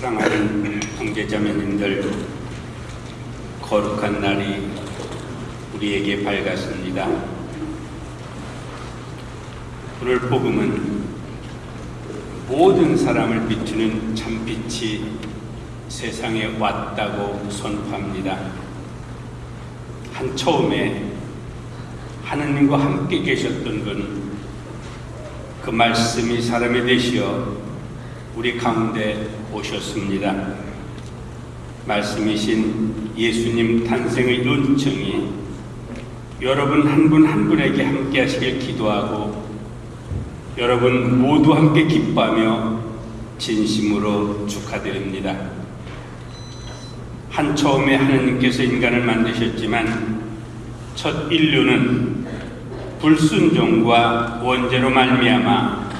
사랑하는 형제자매님들 거룩한 날이 우리에게 밝았습니다. 오늘 복음은 모든 사람을 비추는 참빛이 세상에 왔다고 선포합니다. 한 처음에 하느님과 함께 계셨던 분, 그 말씀이 사람이 되시어 우리 가운데 오셨습니다. 말씀이신 예수님 탄생의 은총이 여러분 한분한 분에게 함께 하시길 기도하고 여러분 모두 함께 기뻐하며 진심으로 축하드립니다. 한 처음에 하느님께서 인간을 만드셨지만 첫 인류는 불순종과 원죄로 말미암아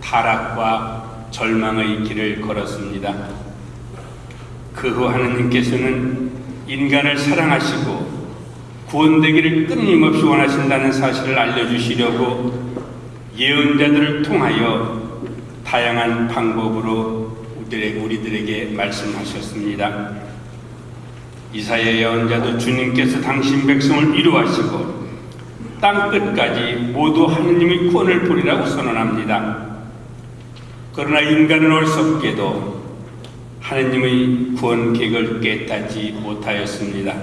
타락과 절망의 길을 걸었습니다. 그 후 하느님께서는 인간을 사랑하시고 구원되기를 끊임없이 원하신다는 사실을 알려주시려고 예언자들을 통하여 다양한 방법으로 우리들에게 말씀하셨습니다. 이사야 예언자도 주님께서 당신 백성을 이루하시고 땅 끝까지 모두 하느님의 구원을 보리라고 선언합니다. 그러나 인간은 어리석게도 하느님의 구원 계획을 깨닫지 못하였습니다.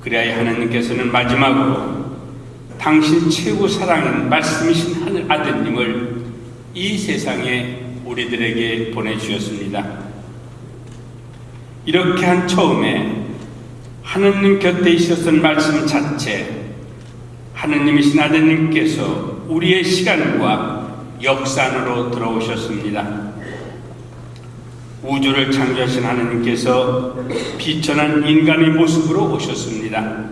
그래야 하느님께서는 마지막으로 당신 최고 사랑인 말씀이신 하늘 아드님을 이 세상에 우리들에게 보내주셨습니다. 이렇게 한 처음에 하느님 곁에 있었던 말씀 자체, 하느님이신 아드님께서 우리의 시간과 역사 안으로 들어오셨습니다. 우주를 창조하신 하느님께서 비천한 인간의 모습으로 오셨습니다.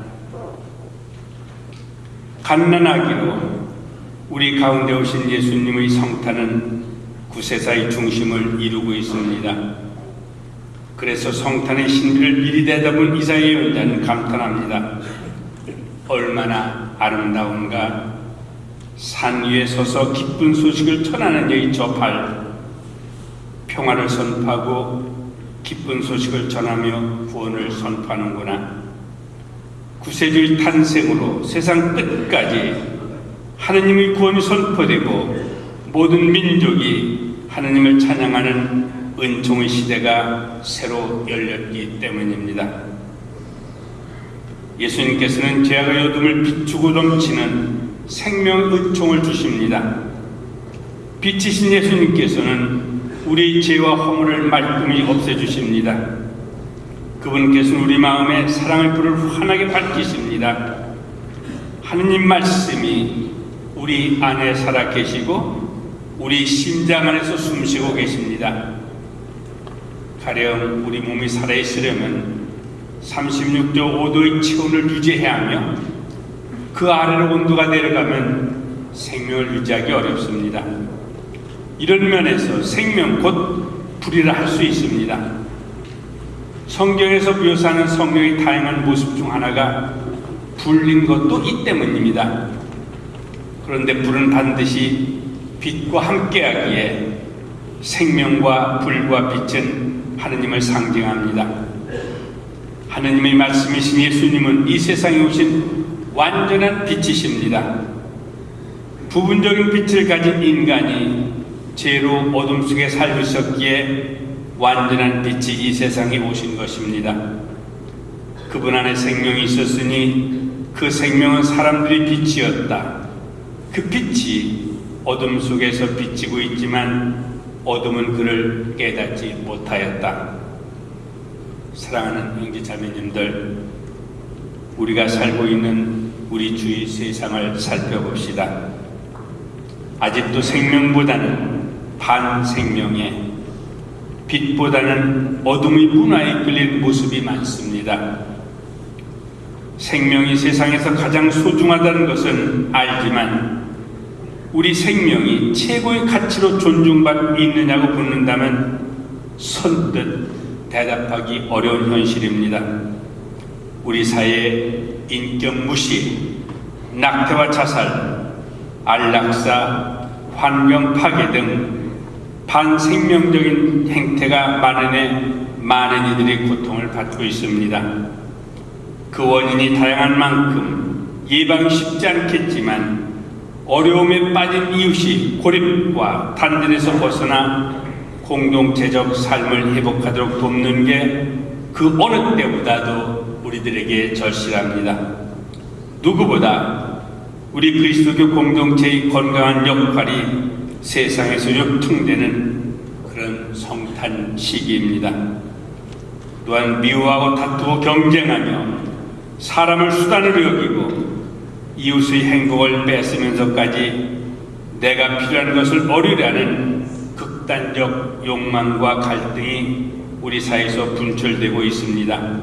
갓난아기로 우리 가운데 오신 예수님의 성탄은 구세사의 중심을 이루고 있습니다. 그래서 성탄의 신비를 미리 내다본 이사야 예언자는 감탄합니다. 얼마나 아름다운가 산 위에 서서 기쁜 소식을 전하는 여의 저발 평화를 선포하고 기쁜 소식을 전하며 구원을 선포하는구나. 구세주의 탄생으로 세상 끝까지 하느님의 구원이 선포되고 모든 민족이 하느님을 찬양하는 은총의 시대가 새로 열렸기 때문입니다. 예수님께서는 죄악의 어둠을 비추고 넘치는 생명 은총을 주십니다. 빛이신 예수님께서는 우리 죄와 허물을 말끔히 없애주십니다. 그분께서는 우리 마음에 사랑의 불을 환하게 밝히십니다. 하느님 말씀이 우리 안에 살아 계시고 우리 심장 안에서 숨쉬고 계십니다. 가령 우리 몸이 살아있으려면 36도 5도의 체온을 유지해야 하며 그 아래로 온도가 내려가면 생명을 유지하기 어렵습니다. 이런 면에서 생명 곧 불이라 할 수 있습니다. 성경에서 묘사하는 성령의 다양한 모습 중 하나가 불린 것도 이 때문입니다. 그런데 불은 반드시 빛과 함께하기에 생명과 불과 빛은 하느님을 상징합니다. 하느님의 말씀이신 예수님은 이 세상에 오신 완전한 빛이십니다. 부분적인 빛을 가진 인간이 죄로 어둠 속에 살고 있었기에 완전한 빛이 이 세상에 오신 것입니다. 그분 안에 생명이 있었으니 그 생명은 사람들의 빛이었다. 그 빛이 어둠 속에서 비치고 있지만 어둠은 그를 깨닫지 못하였다. 사랑하는 형제 자매님들, 우리가 살고 있는 우리 주위 세상을 살펴봅시다. 아직도 생명보다는 반생명의 빛보다는 어둠의 문화에 끌린 모습이 많습니다. 생명이 세상에서 가장 소중하다는 것은 알지만 우리 생명이 최고의 가치로 존중받고 있느냐고 묻는다면 선뜻 대답하기 어려운 현실입니다. 우리 사회의 인격 무시, 낙태와 자살, 안락사, 환경 파괴 등 반생명적인 행태가 많은에 많은 이들이 고통을 받고 있습니다. 그 원인이 다양한 만큼 예방이 쉽지 않겠지만 어려움에 빠진 이웃이 고립과 단절에서 벗어나 공동체적 삶을 회복하도록 돕는 게 그 어느 때보다도 우리들에게 절실합니다. 누구보다 우리 그리스도교 공동체의 건강한 역할이 세상에서 요통되는 그런 성탄 시기입니다. 또한 미워하고 다투고 경쟁하며 사람을 수단으로 여기고 이웃의 행복을 뺏으면서까지 내가 필요한 것을 얻으려는 극단적 욕망과 갈등이 우리 사회에서 분출되고 있습니다.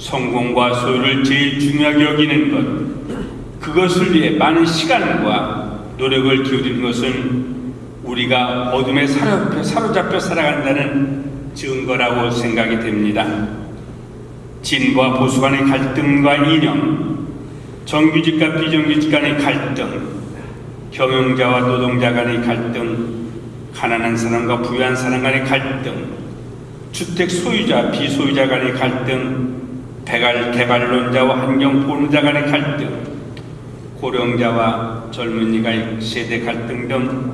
성공과 소유를 제일 중요하게 여기는 것, 그것을 위해 많은 시간과 노력을 기울이는 것은 우리가 어둠에 사로잡혀, 사로잡혀 살아간다는 증거라고 생각이 됩니다. 진과 보수 간의 갈등과 이념, 정규직과 비정규직 간의 갈등, 경영자와 노동자 간의 갈등, 가난한 사람과 부유한 사람 간의 갈등, 주택 소유자, 비소유자 간의 갈등, 개발, 개발론자와 환경 보호자 간의 갈등, 고령자와 젊은이가의 세대 갈등 등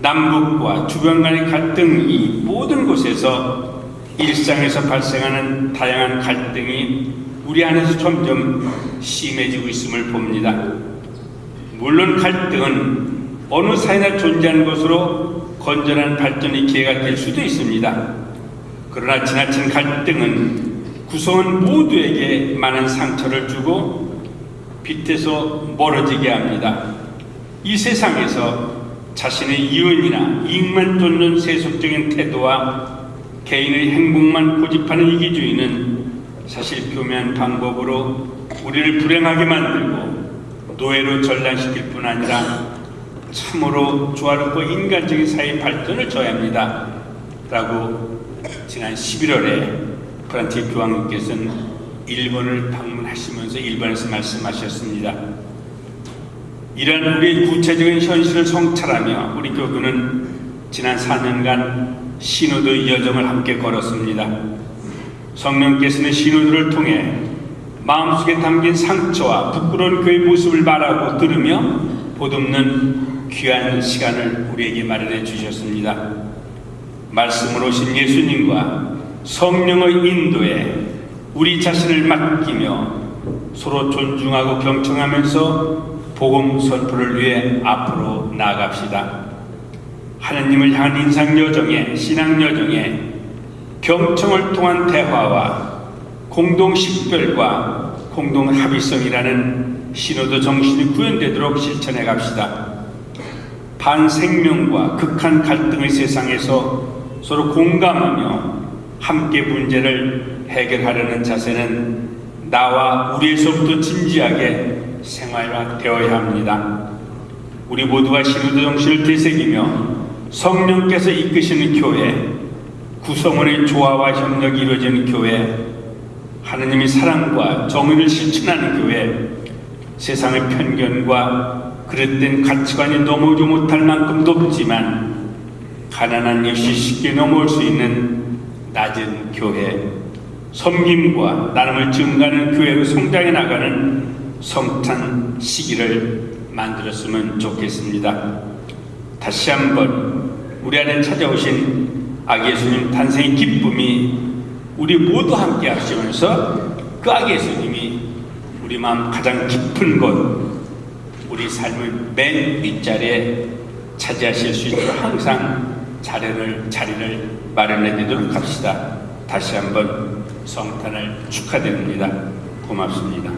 남북과 주변 간의 갈등 이 모든 곳에서 일상에서 발생하는 다양한 갈등이 우리 안에서 점점 심해지고 있음을 봅니다. 물론 갈등은 어느 사회나 존재하는 것으로 건전한 발전의 기회가 될 수도 있습니다. 그러나 지나친 갈등은 구성원 모두에게 많은 상처를 주고 빛에서 멀어지게 합니다. 이 세상에서 자신의 이윤이나 이익만 쫓는 세속적인 태도와 개인의 행복만 고집하는 이기주의는 사실 교묘한 방법으로 우리를 불행하게 만들고 노예로 전락시킬 뿐 아니라 참으로 조화롭고 인간적인 사회 발전을 저해합니다. 라고 지난 11월에 프란티 교황님께서는 일본을 방문하시면서 일본에서 말씀하셨습니다. 이런 우리의 구체적인 현실을 성찰하며 우리 교구는 지난 4년간 신호도 여정을 함께 걸었습니다. 성령께서는 신호들을 통해 마음속에 담긴 상처와 부끄러운 그의 모습을 말하고 들으며 보듬는 귀한 시간을 우리에게 마련해 주셨습니다. 말씀으로 오신 예수님과 성령의 인도에 우리 자신을 맡기며 서로 존중하고 경청하면서 복음 선포를 위해 앞으로 나아갑시다. 하나님을 향한 인상 여정에 신앙 여정에 경청을 통한 대화와 공동 식별과 공동 합의성이라는 신호도 정신이 구현되도록 실천해 갑시다. 반생명과 극한 갈등의 세상에서 서로 공감하며 함께 문제를 해결하려는 자세는 나와 우리에서부터 진지하게 생활화되어야 합니다. 우리 모두가 신우도 정신을 되새기며 성령께서 이끄시는 교회, 구성원의 조화와 협력이 이루어지는 교회, 하느님의 사랑과 정의를 실천하는 교회, 세상의 편견과 그릇된 가치관이 넘어오지 못할 만큼 높지만 가난한 역시 쉽게 넘어올 수 있는 낮은 교회, 섬김과 나눔을 증가하는 교회로 성장해 나가는 성탄 시기를 만들었으면 좋겠습니다. 다시 한번 우리 안에 찾아오신 아기 예수님 탄생의 기쁨이 우리 모두 함께 하시면서 그 아기 예수님이 우리 마음 가장 깊은 곳, 우리 삶의 맨 윗자리에 차지하실 수 있도록 항상 자리를, 자리를 마련해 드리도록 합시다. 다시 한번 성탄을 축하드립니다. 고맙습니다.